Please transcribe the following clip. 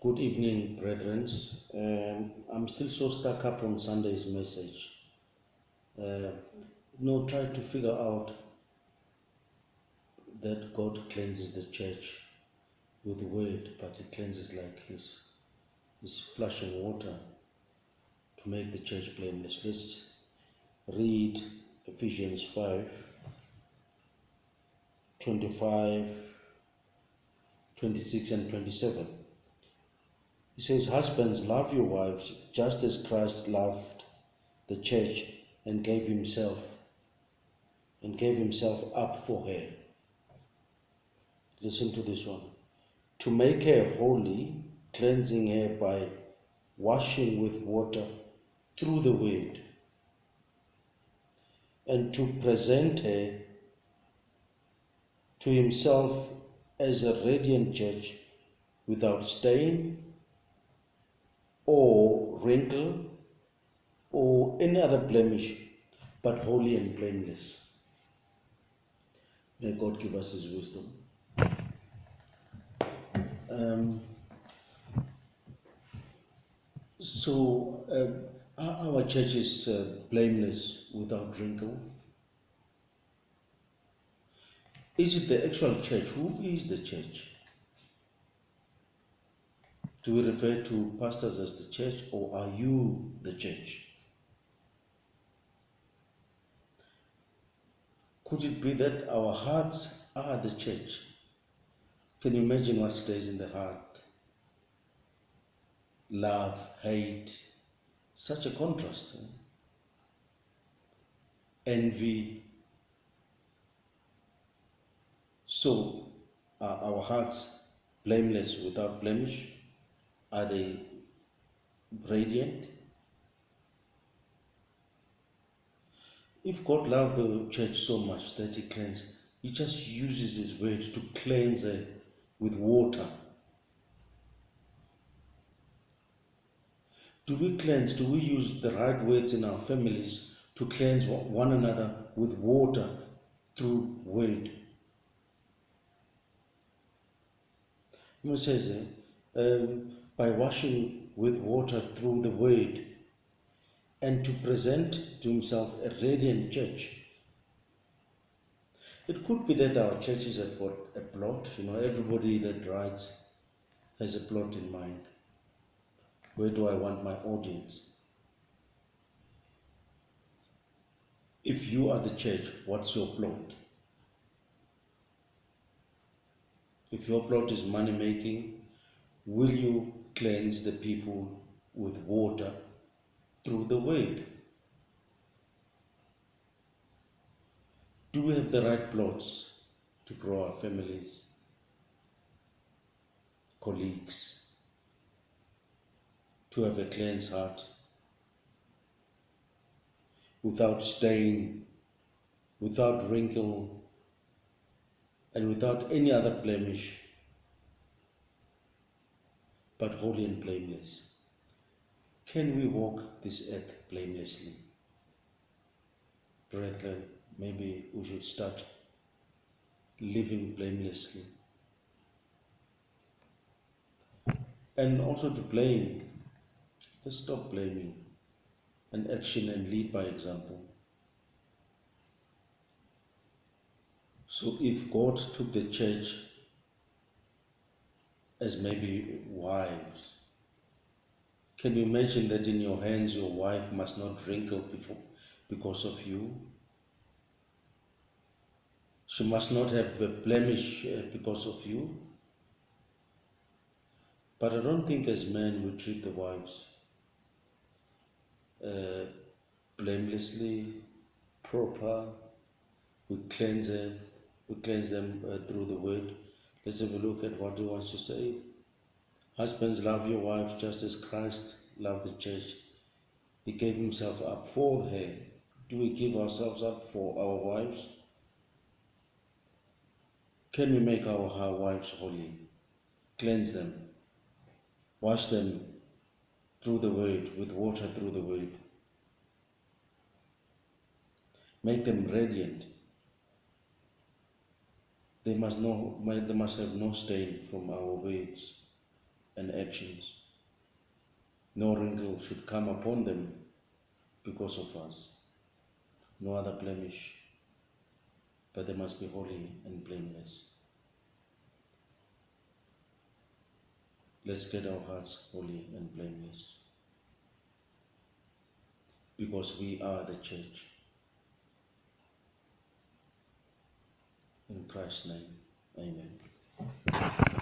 Good evening, brethren. Um, I'm still so stuck up on Sunday's message. Uh, no, try to figure out that God cleanses the church with the word, but He cleanses like His, His flushing water to make the church blameless. Let's read Ephesians 5 25, 26, and 27. He says, Husbands, love your wives just as Christ loved the church and gave himself and gave himself up for her. Listen to this one. To make her holy, cleansing her by washing with water through the word, and to present her to himself as a radiant church without stain or wrinkle or any other blemish, but holy and blameless. May God give us His wisdom. Um, so, um, our church is uh, blameless without wrinkle. Is it the actual church? Who is the church? Do we refer to pastors as the church or are you the church? Could it be that our hearts are the church? Can you imagine what stays in the heart? Love, hate, such a contrast. Eh? Envy. So, are our hearts blameless without blemish? Are they radiant? If God loved the church so much that He cleansed, He just uses His word to cleanse her with water. Do we cleanse? Do we use the right words in our families to cleanse one another with water through word? It um, by washing with water through the word and to present to himself a radiant church. It could be that our churches have got a plot, you know, everybody that writes has a plot in mind. Where do I want my audience? If you are the church, what's your plot? If your plot is money making, will you cleanse the people with water through the word? Do we have the right plots to grow our families, colleagues, to have a cleansed heart, without stain, without wrinkle, and without any other blemish, but holy and blameless? Can we walk this earth blamelessly? Brethren, maybe we should start living blamelessly. And also to blame, let's stop blaming and action and lead by example. So if God took the church as maybe wives, can you imagine that in your hands your wife must not wrinkle before, because of you? She must not have a blemish uh, because of you. But I don't think as men we treat the wives uh, blamelessly, proper. We cleanse them, we cleanse them uh, through the word. Let's have a look at what he wants to say. Husbands, love your wife just as Christ loved the church. He gave himself up for her. Do we give ourselves up for our wives? Can we make our, our wives holy? Cleanse them. Wash them through the word, with water through the word. Make them radiant. They must, know, they must have no stain from our words. and actions. No wrinkle should come upon them because of us. No other blemish, but they must be holy and blameless. Let's get our hearts holy and blameless because we are the church. In Christ's name, amen.